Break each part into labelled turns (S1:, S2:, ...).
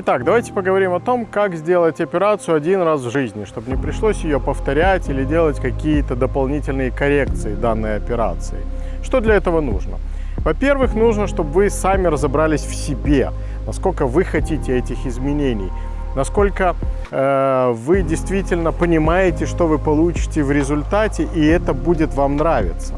S1: Итак, давайте поговорим о том, как сделать операцию один раз в жизни, чтобы не пришлось ее повторять или делать какие-то дополнительные коррекции данной операции. Что для этого нужно? Во-первых, нужно, чтобы вы сами разобрались в себе, насколько вы хотите этих изменений, насколько э, вы действительно понимаете, что вы получите в результате, и это будет вам нравиться.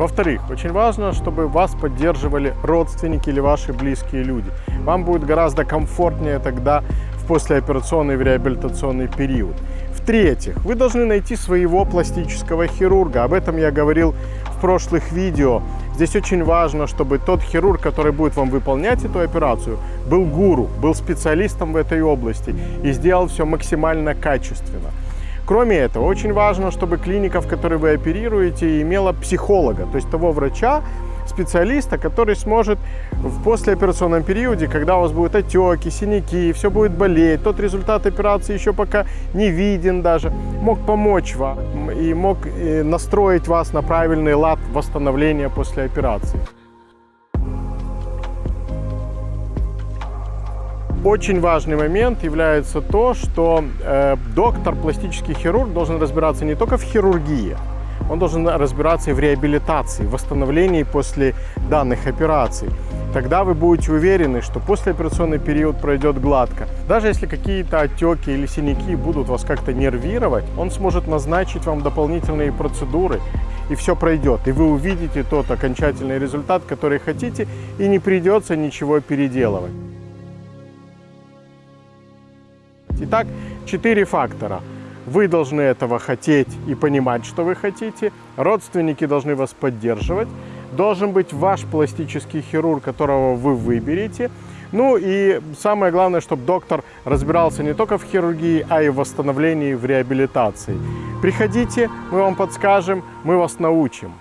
S1: Во-вторых, очень важно, чтобы вас поддерживали родственники или ваши близкие люди. Вам будет гораздо комфортнее тогда в послеоперационный в реабилитационный период. В-третьих, вы должны найти своего пластического хирурга. Об этом я говорил в прошлых видео. Здесь очень важно, чтобы тот хирург, который будет вам выполнять эту операцию, был гуру, был специалистом в этой области и сделал все максимально качественно. Кроме этого, очень важно, чтобы клиника, в которой вы оперируете, имела психолога, то есть того врача, специалиста, который сможет в послеоперационном периоде, когда у вас будут отеки, синяки, все будет болеть, тот результат операции еще пока не виден даже, мог помочь вам и мог э, настроить вас на правильный лад восстановления после операции. Очень важный момент является то, что э, доктор, пластический хирург должен разбираться не только в хирургии, он должен разбираться и в реабилитации, в восстановлении после данных операций. Тогда вы будете уверены, что послеоперационный период пройдет гладко. Даже если какие-то отеки или синяки будут вас как-то нервировать, он сможет назначить вам дополнительные процедуры, и все пройдет. И вы увидите тот окончательный результат, который хотите, и не придется ничего переделывать. Итак, четыре фактора. Вы должны этого хотеть и понимать, что вы хотите. Родственники должны вас поддерживать. Должен быть ваш пластический хирург, которого вы выберете. Ну и самое главное, чтобы доктор разбирался не только в хирургии, а и в восстановлении, в реабилитации. Приходите, мы вам подскажем, мы вас научим.